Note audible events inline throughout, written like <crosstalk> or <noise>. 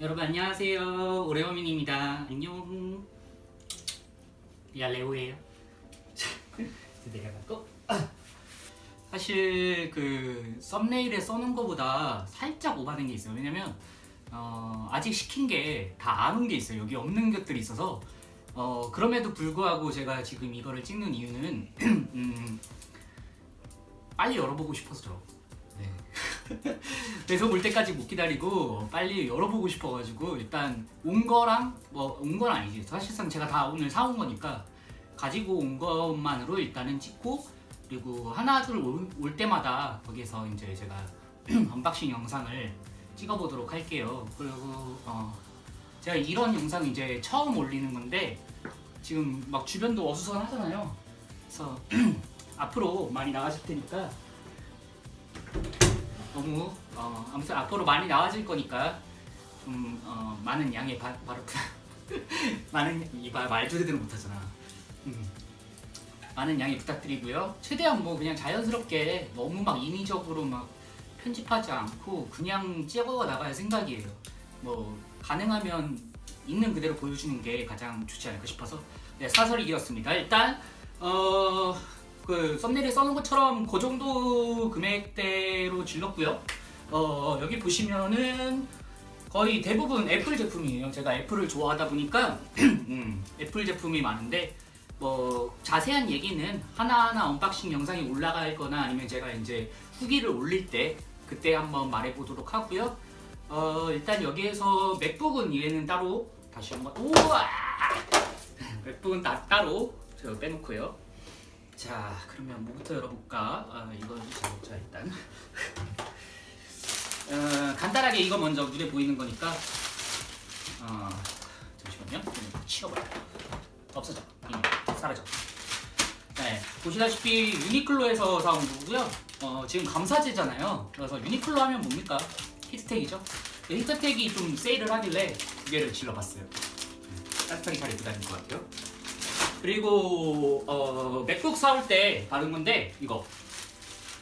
여러분 안녕하세요. 오레오민입니다. 안녕. 야 레오예요? <laughs> 내려가고. 사실 그 썸네일에 써놓은 거보다 살짝 오바된 게 있어요. 왜냐면 어, 아직 시킨 게 다 안 온 게 있어요. 여기 없는 것들이 있어서. 어, 그럼에도 불구하고 제가 지금 이거를 찍는 이유는 <clears throat> 음, 빨리 열어보고 싶어서죠 네. <laughs> 그래서 올 때까지 못 기다리고 빨리 열어보고 싶어가지고 일단 온 거랑 뭐 온 건 아니지. 사실상 제가 다 오늘 사온 거니까 가지고 온 것만으로 일단은 찍고 그리고 하나 둘올 때마다 거기에서 이제 제가 <clears throat> unboxing 영상을 찍어보도록 할게요. 그리고 어 제가 이런 영상 이제 처음 올리는 건데 지금 막 주변도 어수선하잖아요. 그래서 <clears throat> 앞으로 많이 나가실 테니까 너무 어, 아무튼 앞으로 많이 나와질 거니까 좀 어, 많은 양해 바, 바로 <laughs> 많은 말도 제대로 못하잖아. 음. 많은 양해 부탁드리고요. 최대한 뭐 그냥 자연스럽게 너무 막 인위적으로 막 편집하지 않고 그냥 찍어 나갈 생각이에요. 뭐 가능하면 있는 그대로 보여주는 게 가장 좋지 않을까 싶어서 네, 사설이 길었습니다. 일단 어. 그 thumbnail에 써놓은 것처럼 그 정도 금액대로 질렀고요. 어, 여기 보시면은 거의 대부분 애플 제품이에요. 제가 애플을 좋아하다 보니까 <clears throat> 음, 애플 제품이 많은데 뭐 자세한 얘기는 하나하나 unboxing 영상이 올라갈 거나 아니면 제가 이제 후기를 올릴 때 그때 한번 말해보도록 하고요. 어, 일단 여기에서 맥북은 얘는 따로 다시 한번 우와 맥북은 다 따로 제가 빼놓고요. 자 그러면 뭐부터 열어볼까? 아, 이거 자 일단. <laughs> 어, 간단하게 이거 먼저 눈에 보이는 거니까. 어, 잠시만요. 치워버려 없어져. 이미 사라져. 네 보시다시피 유니클로에서 사온 거고요. 어, 지금 감사제잖아요. 그래서 유니클로 하면 뭡니까? 히트텍이죠. 히트텍이 좀 세일을 하길래 두 개를 질러봤어요. 따뜻하게 잘 입고 다닐 것 같아요 그리고 어, 맥북 사올 때 받은 건데 이거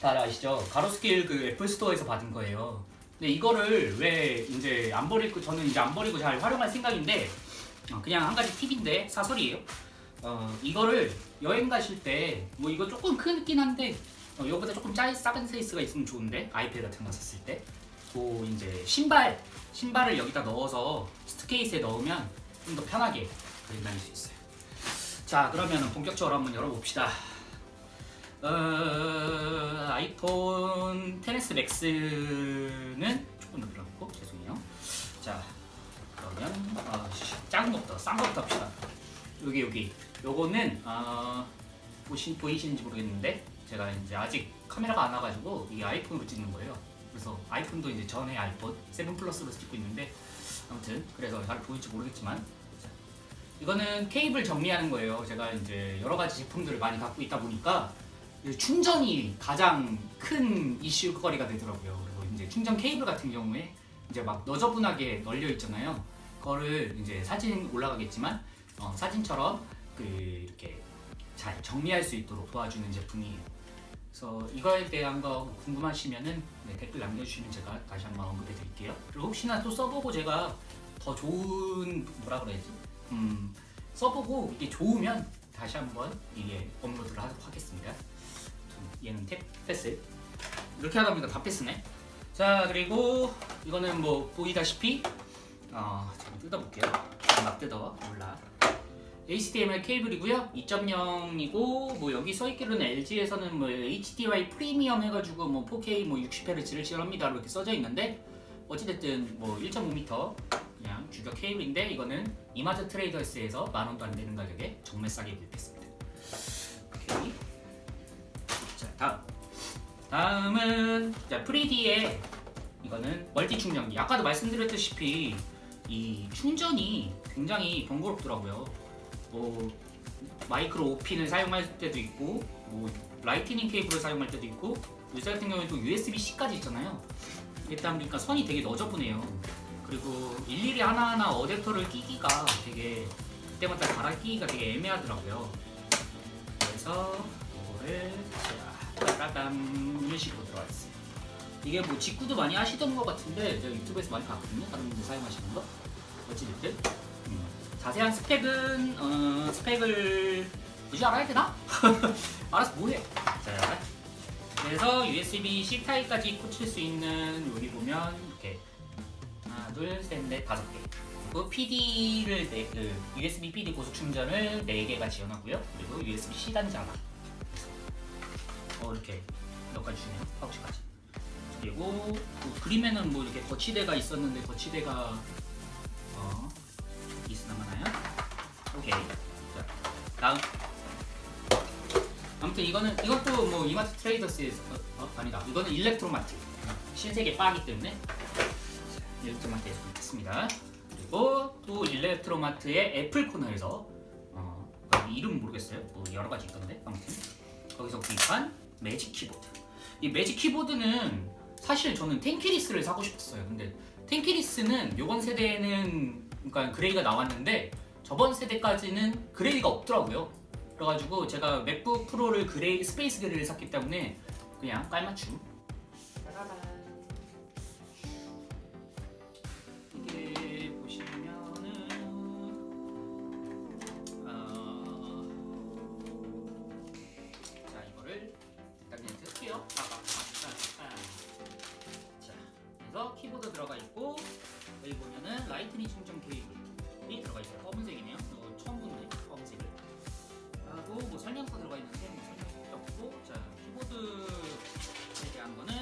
다 아시죠? 가로수길 그 애플 스토어에서 받은 거예요. 근데 이거를 왜 이제 안 버리고 저는 이제 안 버리고 잘 활용할 생각인데 어, 그냥 한 가지 팁인데 사설이에요. 어, 이거를 여행 가실 때 뭐 이거 조금 크긴 한데 어, 이거보다 조금 짜 작은 케이스가 있으면 좋은데 아이패드 같은 거 샀을 때. 또 이제 신발 신발을 여기다 넣어서 suitcase에 넣으면 좀 더 편하게 가지고 다닐 수 있어요. 자 그러면 본격적으로 한번 열어봅시다. 어, 아이폰 10s 맥스는 조금 더 늘어놓고 죄송해요. 자 그러면 어, 작은 것부터 싼 것부터 합시다. 여기 여기. 요거는 어, 보시, 보이시는지 모르겠는데 제가 이제 아직 카메라가 안 와가지고 이게 아이폰으로 찍는 거예요. 그래서 아이폰도 이제 전에 아이폰 7 플러스로 찍고 있는데 아무튼 그래서 잘 보일지 모르겠지만 이거는 케이블 정리하는 거예요. 제가 이제 여러 가지 제품들을 많이 갖고 있다 보니까 충전이 가장 큰 이슈거리가 되더라고요. 그리고 이제 충전 케이블 같은 경우에 이제 막 너저분하게 널려 있잖아요. 그거를 이제 사진 올라가겠지만 어, 사진처럼 그 이렇게 잘 정리할 수 있도록 도와주는 제품이에요. 그래서 이거에 대한 거 궁금하시면은 네, 댓글 남겨주시면 제가 다시 한번 언급해 드릴게요. 그리고 혹시나 또 써보고 제가 더 좋은 뭐라 그래야지 음, 써보고 이게 좋으면 다시 한번 이게 업로드를 하도록 하겠습니다. 얘는 탭 패스. 이렇게 하다 보니까 다 패스네. 자 그리고 이거는 뭐 보이다시피 어, 잠깐 뜯어볼게요. 막 뜯어 몰라. HDMI 케이블이고요. 2.0이고 뭐 여기 써있기로는 LG에서는 뭐 HDMI 프리미엄 해가지고 뭐 4K 뭐 60Hz를 지원합니다 이렇게 써져 있는데 어찌됐든 뭐 1.5m 그냥 규격 케이블인데 이거는 이마트 트레이더스에서 만원도 안 되는 가격에 정말 싸게 구입했습니다. 오케이. 자 다음 다음은 자 프리디의 이거는 multi 충전기. 아까도 말씀드렸다시피 이 충전이 굉장히 번거롭더라고요. 뭐 마이크로 오핀을 사용할 때도 있고 뭐 Lightning 케이블을 사용할 때도 있고 요새 같은 경우에 또 USB-C까지 있잖아요. 일단 보니까 선이 되게 너저분해요. 그리고 일일이 하나하나 어댑터를 끼기가 되게 그때마다 갈아 끼기가 되게 애매하더라고요. 그래서 이거를 자, 따라단 이런 식으로 들어가 있어요. 이게 뭐 직구도 많이 하시던 것 같은데 제가 유튜브에서 많이 봤거든요. 다른 분들 사용하시는 거. 어찌됐든 음, 자세한 스펙은 어, 스펙을 굳이 알아야 되나? <laughs> 알아서 뭐해? 자, 그래서 USB-C 타입까지 꽂힐 수 있는 여기 보면 둘, 셋, 넷, 다섯 개. 그리고 PD를 네, 그 USB PD 고속 충전을 4개가 지원하고요. 그리고 USB-C 단자 하나. 어 이렇게 몇 가지 주네요. 파우치까지. 그리고 뭐 그림에는 뭐 이렇게 거치대가 있었는데 거치대가 어 있으나 마나요? 오케이. 자 다음. 아무튼 이거는 이것도 뭐 이마트 트레이더스에서 어, 어, 아니다. 이거는 일렉트로마트 신세계 바기 때문에 자, 일렉트로마트에서 구입했습니다. 그리고 또 일렉트로마트의 애플 코너에서 어, 이름 모르겠어요. 뭐 여러 가지 있던데 아무튼 거기서 구입한 매직 키보드. 이 매직 키보드는 사실 저는 tenkeyless를 사고 싶었어요. 근데 tenkeyless는 이번 세대에는 그러니까 gray가 나왔는데 저번 세대까지는 gray가 없더라고요. 그래가지고 제가 맥북 프로를 gray space gray를 샀기 때문에 그냥 깔맞춤. 라이트닝 충전 케이블이 들어가 있어요. 검은색이네요. 이거 처음 보네 검은색을. 하고 뭐 설명서 들어가 있는데 뭐 설명서 없고 자 키보드에 대한 거는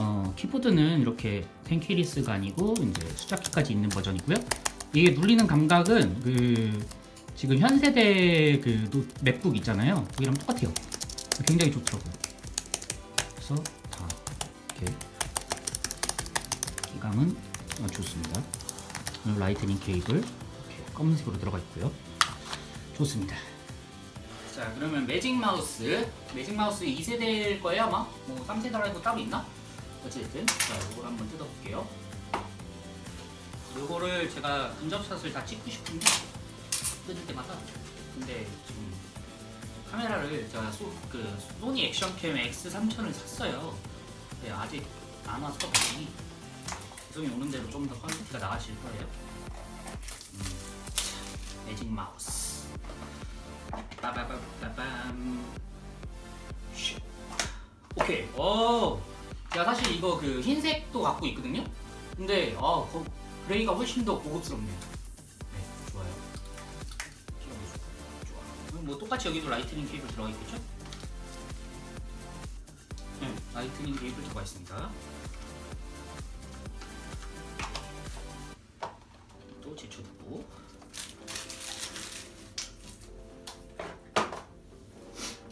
어 키보드는 이렇게 tenkeyless가 아니고 이제 숫자키까지 있는 버전이고요. 이게 눌리는 감각은 그 지금 현 세대 그 노- 맥북 있잖아요. 그기랑 똑같아요. 굉장히 좋더라고요. 그래서 다 이렇게 키감은 어, 좋습니다. 그리고 라이트닝 케이블 이렇게 검은색으로 들어가 있고요. 좋습니다. 자 그러면 매직 마우스 매직 마우스 2세대일 거예요 아마 뭐 3세대라고 따로 있나? 어쨌든 자 이걸 한번 뜯어볼게요 요거를 제가 근접샷을 다 찍고 싶은데 뜯을 때마다 근데 지금 카메라를 제가 소, 그 소니 action cam X3000을 샀어요 근데 아직 안 와서 다행 히 배송이 오는 대로 좀더 quality가 나아질 거예요. 음, 자, 매직 마우스. 빠바바바밤. 슉. 오케이. 어 제가 사실 이거 그 흰색도 갖고 있거든요? 근데 아 거- gray가 훨씬 더 고급스럽네요. 네 좋아요. 좋아 뭐 똑같이 여기도 라이트닝 케이블 들어가 있겠죠? 네 라이트닝 케이블 들어가 있습니다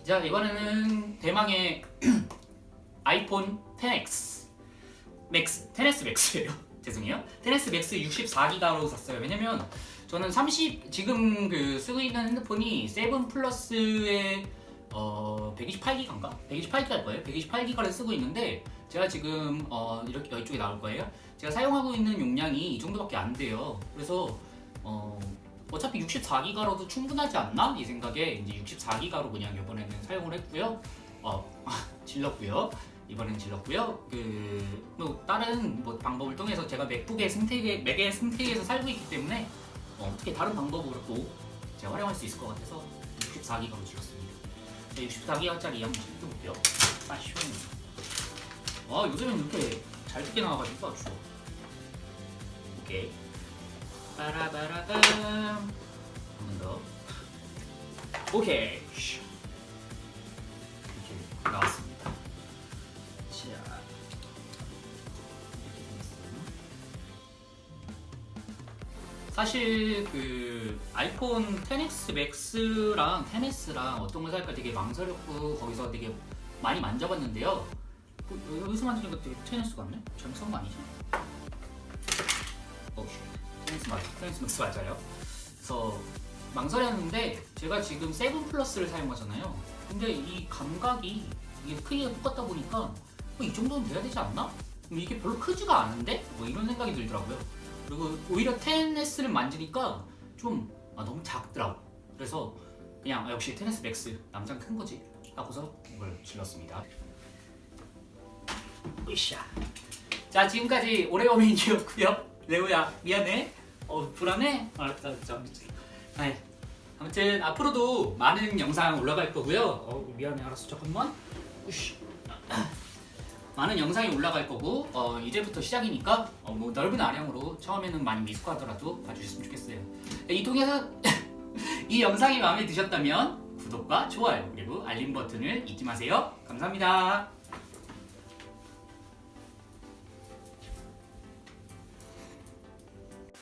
자 이번에는 대망의 <clears throat> 아이폰 10X 맥스 10S 맥스예요. <laughs> 죄송해요. 10S 맥스 64기가로 샀어요. 왜냐면 저는 30 지금 그 쓰고 있는 핸드폰이 7 플러스의 어 128기가인가? 128기가일 거예요. 128기가를 쓰고 있는데 제가 지금 어 이렇게 이쪽에 나올 거예요. 제가 사용하고 있는 용량이 이 정도밖에 안 돼요. 그래서 어 어차피 64기가로도 충분하지 않나? 이 생각에 이제 64기가로 그냥 이번에는 사용을 했고요. 어, <laughs> 질렀고요. 이번엔 질렀고요. 그, 뭐, 다른 뭐 방법을 통해서 제가 맥북의 생태계, 맥의 생태계에서 살고 있기 때문에 어, 어떻게 다른 방법으로 또 제가 활용할 수 있을 것 같아서 64기가로 질렀습니다. 64기가짜리 한번 뜯어볼게요. 빠쇼. 아, 요즘엔 이렇게 잘 뜯게 나와가지고 아주. 오케이. 빠라바라밤 한번 더. 오케이. 슈. 이렇게 나왔습니다. 자. 이렇게 됐어요. 사실 그 아이폰 10X 맥스랑 10S랑 어떤 걸 살까 되게 망설였고 거기서 되게 많이 만져봤는데요. 뭐, 여기서 만지니까 되게 10S 같네? 잘못 산거 아니지? 어, 테니스 맞아. Ten S Max 맞아요. 그래서 망설였는데 제가 지금 Seven Plus를 사용하잖아요. 근데 이 감각이 이게 크기가 똑같다 보니까 어, 이 정도는 돼야 되지 않나? 이게 별로 크지가 않은데? 뭐 이런 생각이 들더라고요. 그리고 오히려 10S를 만지니까 좀 아, 너무 작더라고. 그래서 그냥 아, 역시 10S 맥스 남잔 큰 거지. 하고서 이걸 질렀습니다. 으쌰. 자 지금까지 오레오민이었고요. 레오야 미안해. 어 불안해? 알았다 알았다. 네. 아무튼 앞으로도 많은 영상 올라갈 거고요. 어 미안해 알았어 잠깐만. 으쌰. <coughs> 많은 영상이 올라갈 거고 어, 이제부터 시작이니까 어, 뭐 넓은 아량으로 처음에는 많이 미숙하더라도 봐주셨으면 좋겠어요. 이 통해서 <coughs> 이 영상이 마음에 드셨다면 구독과 좋아요 그리고 알림 버튼을 잊지 마세요. 감사합니다.